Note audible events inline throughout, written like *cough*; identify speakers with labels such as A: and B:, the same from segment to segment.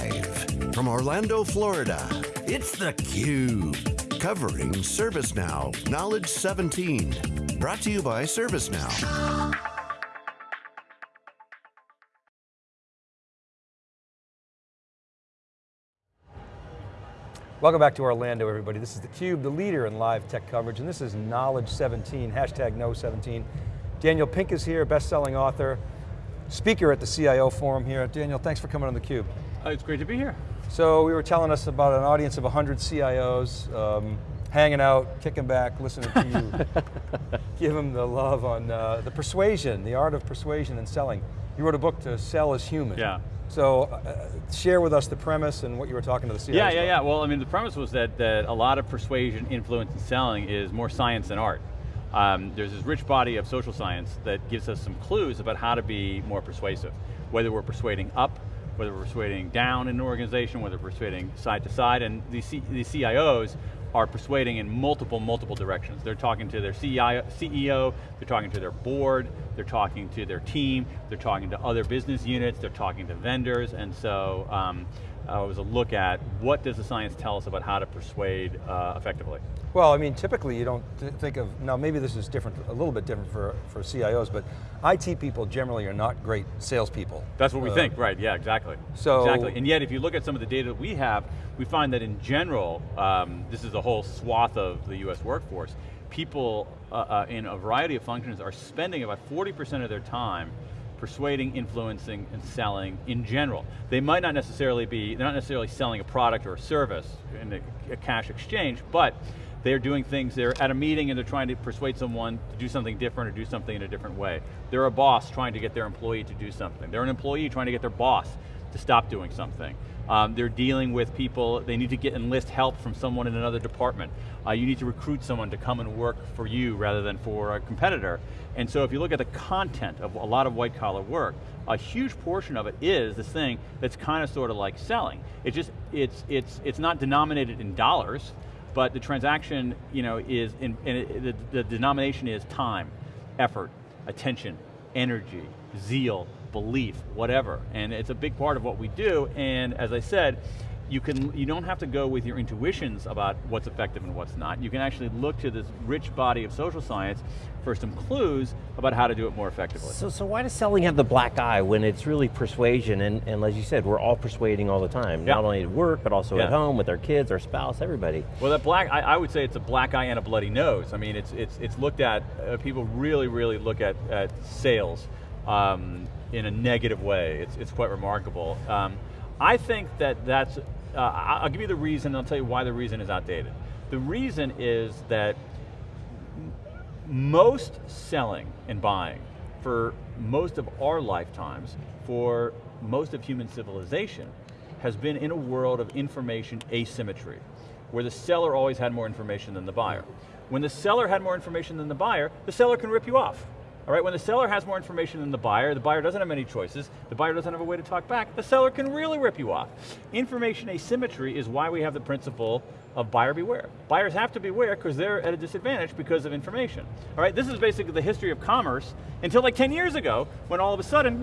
A: Live from Orlando, Florida, it's theCUBE. Covering ServiceNow Knowledge 17. Brought to you by ServiceNow.
B: Welcome back to Orlando, everybody. This is theCUBE, the leader in live tech coverage, and this is Knowledge 17, hashtag Know17. Daniel Pink is here, best-selling author, speaker at the CIO Forum here. Daniel, thanks for coming on theCUBE.
C: Uh, it's great to be here.
B: So we were telling us about an audience of 100 CIOs, um, hanging out, kicking back, listening to you. *laughs* Give them the love on uh, the persuasion, the art of persuasion and selling. You wrote a book To Sell Is Human.
C: Yeah.
B: So uh, share with us the premise and what you were talking to the CIOs
C: Yeah, yeah,
B: about.
C: yeah. Well, I mean, the premise was that, that a lot of persuasion, influence, and selling is more science than art. Um, there's this rich body of social science that gives us some clues about how to be more persuasive. Whether we're persuading up, whether we're persuading down in an organization, whether we're persuading side to side, and the, CIOs are persuading in multiple, multiple directions. They're talking to their CEO, they're talking to their board, they're talking to their team, they're talking to other business units, they're talking to vendors, and so um, uh, was a look at what does the science tell us about how to persuade uh, effectively.
B: Well, I mean, typically you don't th think of, now maybe this is different, a little bit different for, for CIOs, but IT people generally are not great salespeople.
C: That's what we
B: uh,
C: think, right, yeah, exactly.
B: So-
C: Exactly, and yet if you look at some of the data that we have, we find that in general, um, this is a whole swath of the US workforce, people uh, uh, in a variety of functions are spending about 40% of their time persuading, influencing, and selling in general. They might not necessarily be, they're not necessarily selling a product or a service in a, a cash exchange, but they're doing things, they're at a meeting and they're trying to persuade someone to do something different or do something in a different way. They're a boss trying to get their employee to do something. They're an employee trying to get their boss to stop doing something. Um, they're dealing with people, they need to get enlist help from someone in another department. Uh, you need to recruit someone to come and work for you rather than for a competitor. And so if you look at the content of a lot of white collar work, a huge portion of it is this thing that's kind of sort of like selling. It just, it's, it's, it's not denominated in dollars, but the transaction you know, is, in, it, the, the denomination is time, effort, attention, energy, zeal, belief, whatever. And it's a big part of what we do, and as I said, you, can, you don't have to go with your intuitions about what's effective and what's not. You can actually look to this rich body of social science for some clues about how to do it more effectively.
D: So, so why does selling have the black eye when it's really persuasion and, and as you said, we're all persuading all the time.
C: Yeah.
D: Not only at work, but also
C: Yeah.
D: at home with our kids, our spouse, everybody.
C: Well, that black, I, I would say it's a black eye and a bloody nose. I mean, it's, it's, it's looked at, uh, people really, really look at, at sales um, in a negative way. It's, it's quite remarkable. Um, I think that that's, uh, I'll give you the reason, and I'll tell you why the reason is outdated. The reason is that most selling and buying for most of our lifetimes, for most of human civilization, has been in a world of information asymmetry, where the seller always had more information than the buyer. When the seller had more information than the buyer, the seller can rip you off. All right, when the seller has more information than the buyer, the buyer doesn't have many choices, the buyer doesn't have a way to talk back, the seller can really rip you off. Information asymmetry is why we have the principle of buyer beware. Buyers have to beware because they're at a disadvantage because of information. All right, this is basically the history of commerce until like 10 years ago, when all of a sudden,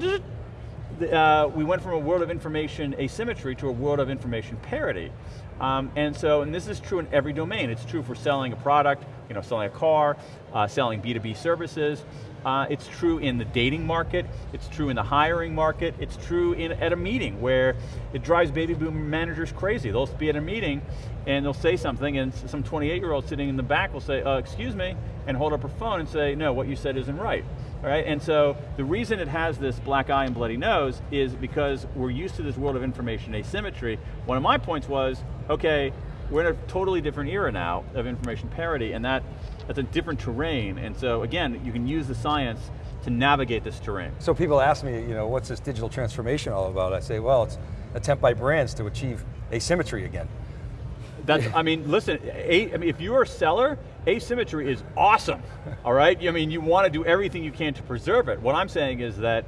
C: uh, we went from a world of information asymmetry to a world of information parity. Um, and so, and this is true in every domain. It's true for selling a product, you know, selling a car, uh, selling B2B services. Uh, it's true in the dating market. It's true in the hiring market. It's true in, at a meeting where it drives baby boom managers crazy. They'll be at a meeting and they'll say something and some 28 year old sitting in the back will say, uh, excuse me, and hold up her phone and say, no, what you said isn't right. All right, and so the reason it has this black eye and bloody nose is because we're used to this world of information asymmetry. One of my points was, okay, we're in a totally different era now of information parity, and that that's a different terrain. And so again, you can use the science to navigate this terrain.
B: So people ask me, you know, what's this digital transformation all about? I say, well, it's attempt by brands to achieve asymmetry again.
C: That's, I mean, listen, a, I mean, if you're a seller, asymmetry is awesome, all right? I mean, you want to do everything you can to preserve it. What I'm saying is that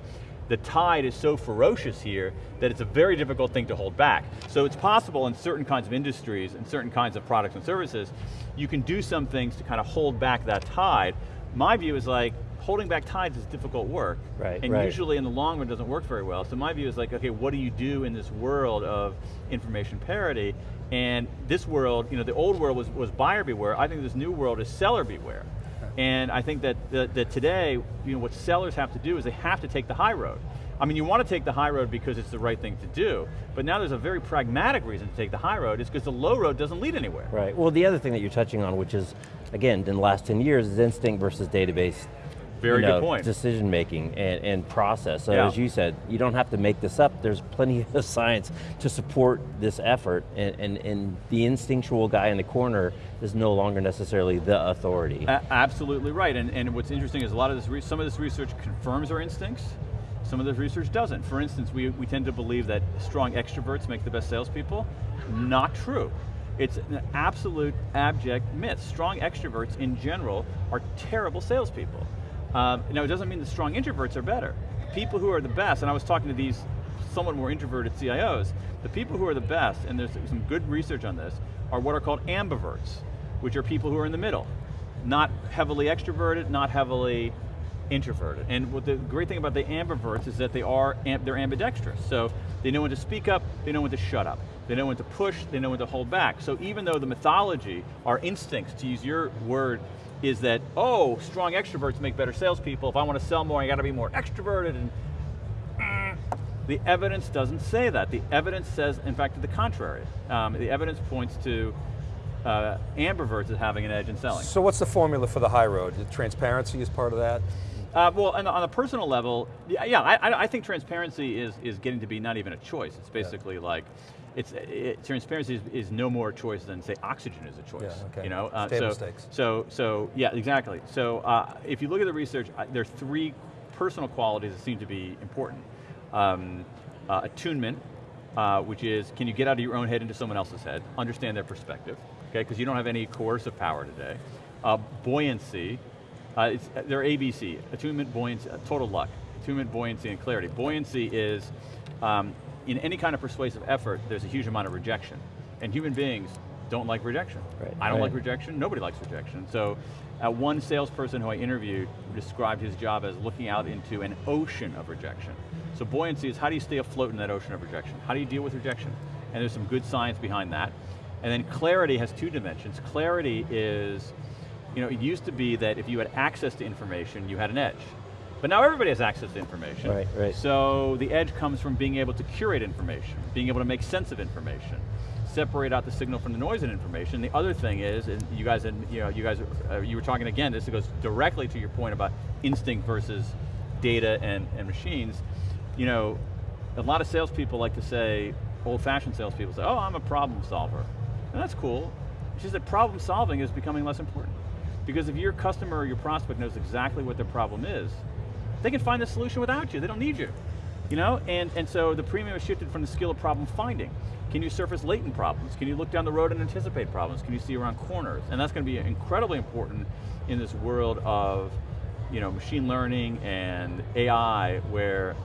C: the tide is so ferocious here that it's a very difficult thing to hold back. So it's possible in certain kinds of industries and certain kinds of products and services, you can do some things to kind of hold back that tide. My view is like, holding back tides is difficult work.
D: Right,
C: And
D: right.
C: usually in the long run doesn't work very well. So my view is like, okay, what do you do in this world of information parity? And this world, you know, the old world was, was buyer beware. I think this new world is seller beware. *laughs* And I think that, that, that today, you know, what sellers have to do is they have to take the high road. I mean, you want to take the high road because it's the right thing to do, but now there's a very pragmatic reason to take the high road, is because the low road doesn't lead anywhere.
D: Right, well the other thing that you're touching on, which is, again, in the last 10 years, is instinct versus database
C: Very
D: you
C: good point.
D: decision making and, and process. So
C: Yeah.
D: as you said, you don't have to make this up. There's plenty *laughs* of science to support this effort and, and, and the instinctual guy in the corner is no longer necessarily the authority.
C: A- absolutely right, and, and what's interesting is a lot of this, re- some of this research confirms our instincts, some of this research doesn't. For instance, we, we tend to believe that strong extroverts make the best salespeople. Not true. It's an absolute abject myth. Strong extroverts in general are terrible salespeople. Um, now it doesn't mean the strong introverts are better. People who are the best, and I was talking to these somewhat more introverted CIOs, the people who are the best, and there's some good research on this, are what are called ambiverts, which are people who are in the middle. Not heavily extroverted, not heavily introverted. And what the great thing about the ambiverts is that they are they're ambidextrous. So they know when to speak up, they know when to shut up. They know when to push, they know when to hold back. So even though the mythology, our instincts, to use your word, is that, oh, strong extroverts make better salespeople. If I want to sell more, I got to be more extroverted and the evidence doesn't say that. The evidence says, in fact, to the contrary. Um, the evidence points to uh, ambiverts as having an edge in selling.
B: So what's the formula for the high road? Transparency is part of that?
C: Uh, well, and on a personal level, yeah, yeah I, I- I think transparency is, is getting to be not even a choice. It's basically like, it's, it, transparency is, is no more a choice than say oxygen is a choice.
B: Yeah, okay.
C: You know, uh, so,
B: stakes.
C: so, so, yeah, exactly. So uh, if you look at the research, uh, there are three personal qualities that seem to be important. Um, uh, attunement, uh, which is, can you get out of your own head into someone else's head, understand their perspective, okay, because you don't have any coercive power today. Uh, buoyancy, uh, it's, they're ABC, attunement, buoyancy, uh, total luck. Attunement, buoyancy, and clarity. Buoyancy is, um, in any kind of persuasive effort, there's a huge amount of rejection. And human beings don't like rejection.
D: Right,
C: I don't
D: right.
C: like rejection, nobody likes rejection. So, uh, one salesperson who I interviewed described his job as looking out into an ocean of rejection. So buoyancy is how do you stay afloat in that ocean of rejection? How do you deal with rejection? And there's some good science behind that. And then clarity has two dimensions. Clarity is, you know, it used to be that if you had access to information, you had an edge. But now everybody has access to information.
D: Right, right.
C: So the edge comes from being able to curate information, being able to make sense of information, separate out the signal from the noise in information. The other thing is, and you guys, had, you know, you guys, uh, you were talking again. This goes directly to your point about instinct versus data and, and machines. You know, a lot of salespeople like to say, old-fashioned salespeople say, "Oh, I'm a problem solver," and that's cool. It's just that problem solving is becoming less important because if your customer or your prospect knows exactly what their problem is, they can find the solution without you. They don't need you. You know, and, and so the premium has shifted from the skill of problem finding. Can you surface latent problems? Can you look down the road and anticipate problems? Can you see around corners? And that's going to be incredibly important in this world of you know, machine learning and AI where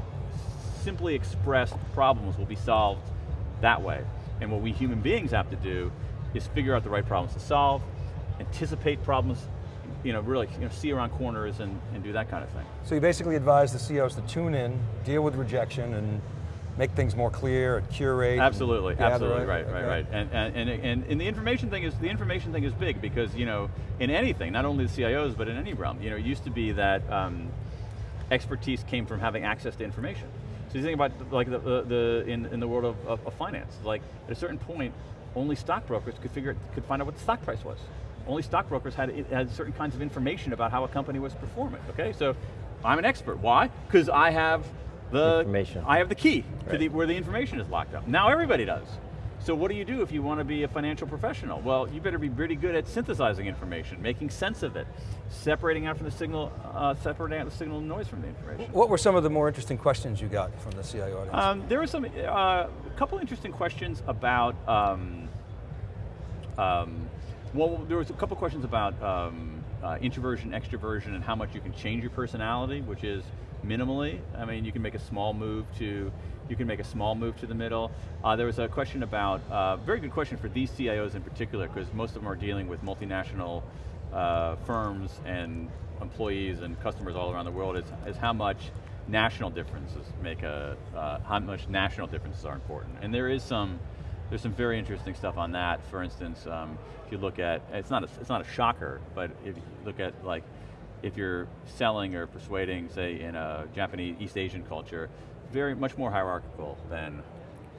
C: simply expressed problems will be solved that way. And what we human beings have to do is figure out the right problems to solve, anticipate problems, you know, really you know, see around corners and, and do that kind of thing.
B: So you basically advise the CEOs to tune in, deal with rejection, and make things more clear and curate.
C: Absolutely,
B: gather,
C: absolutely, right, right,
B: Okay.
C: right. And, and, and, and, and the information thing is, the information thing is big because, you know, in anything, not only the CIOs, but in any realm, you know, it used to be that um, expertise came from having access to information. So you think about like the, the, the in, in the world of, of, of finance, like at a certain point, only stockbrokers could figure, could find out what the stock price was. Only stockbrokers had, had certain kinds of information about how a company was performing, okay? So I'm an expert, why? Because I have the,
D: Information.
C: I have the key to the, where the information is locked up. Now everybody does. So what do you do if you want to be a financial professional? Well, you better be pretty good at synthesizing information, making sense of it, separating out from the signal, uh, separating out the signal and noise from the information.
B: What were some of the more interesting questions you got from the CIO audience?
C: Um, there were some, uh, a couple interesting questions about, um, um, well, there was a couple questions about um, uh, introversion, extroversion, and how much you can change your personality, which is minimally. I mean, you can make a small move to, you can make a small move to the middle. Uh, there was a question about, uh, very good question for these CIOs in particular, because most of them are dealing with multinational uh, firms and employees and customers all around the world is, is how much national differences make a, uh, how much national differences are important. And there is some, there's some very interesting stuff on that. For instance, um, if you look at, it's not, a, it's not a shocker, but if you look at like, if you're selling or persuading, say in a Japanese, East Asian culture, very much more hierarchical than,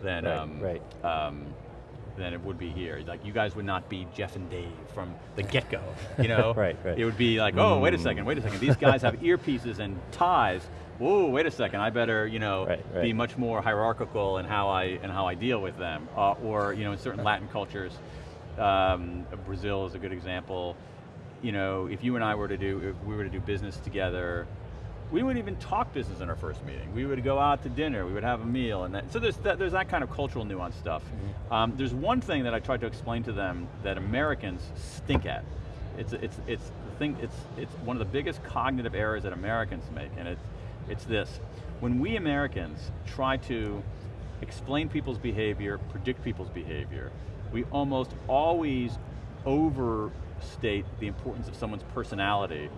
C: than,
D: Right,
C: um,
D: right.
C: um, than it would be here. Like you guys would not be Jeff and Dave from the get-go, you know? *laughs*
D: Right, right.
C: It would be like, oh, wait a second, wait a second. These guys have *laughs* earpieces and ties. Whoa, wait a second. I better, you know,
D: Right, right.
C: be much more hierarchical in how I in how I deal with them. Uh, or, you know, in certain Latin cultures, um, Brazil is a good example. You know, if you and I were to do, if we were to do business together, we wouldn't even talk business in our first meeting. We would go out to dinner, we would have a meal, and that, so there's that, there's that kind of cultural nuance stuff. Um, there's one thing that I tried to explain to them that Americans stink at. It's it's it's the thing. It's it's one of the biggest cognitive errors that Americans make, and it's it's this: when we Americans try to explain people's behavior, predict people's behavior, we almost always overstate the importance of someone's personality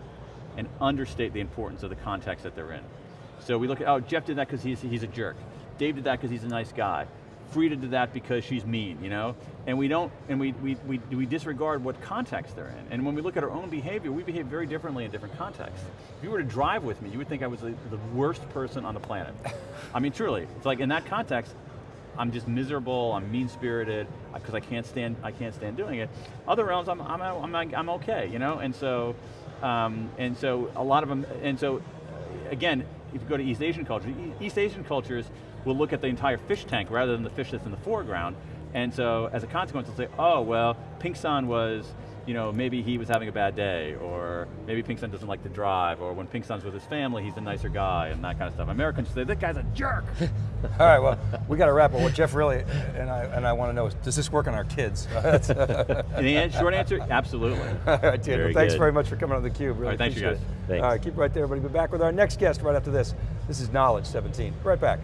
C: and understate the importance of the context that they're in. So we look at, oh, Jeff did that because he's, he's a jerk. Dave did that because he's a nice guy. Frida did that because she's mean, you know? And we don't, and we, we, we, we disregard what context they're in. And when we look at our own behavior, we behave very differently in different contexts. If you were to drive with me, you would think I was the, the worst person on the planet. I mean, truly, it's like in that context, I'm just miserable, I'm mean-spirited, because I can't stand, I can't stand doing it. Other realms, I'm, I'm, I'm, I'm okay, you know? And so, um, and so a lot of them, and so, again, if you go to East Asian culture, E- East Asian cultures will look at the entire fish tank rather than the fish that's in the foreground, and so as a consequence, they'll say, oh, well, Pink-san was, you know, maybe he was having a bad day, or maybe Pink-san doesn't like to drive, or when Pink-san's with his family, he's a nicer guy, and that kind of stuff. Americans say, that guy's a jerk. *laughs*
B: All right, well, we got to wrap up. What Jeff really, and I, and I want to know is, does this work on our kids? *laughs*
C: And the short answer, absolutely. *laughs*
B: All right, dude. Well,
D: Very
B: thanks
D: good.
B: very much for coming on theCUBE. Really
C: All right, thanks you
B: appreciate
C: guys.
B: All right, keep right there, everybody. Be back with our next guest right after this. This is Knowledge 17. Right back.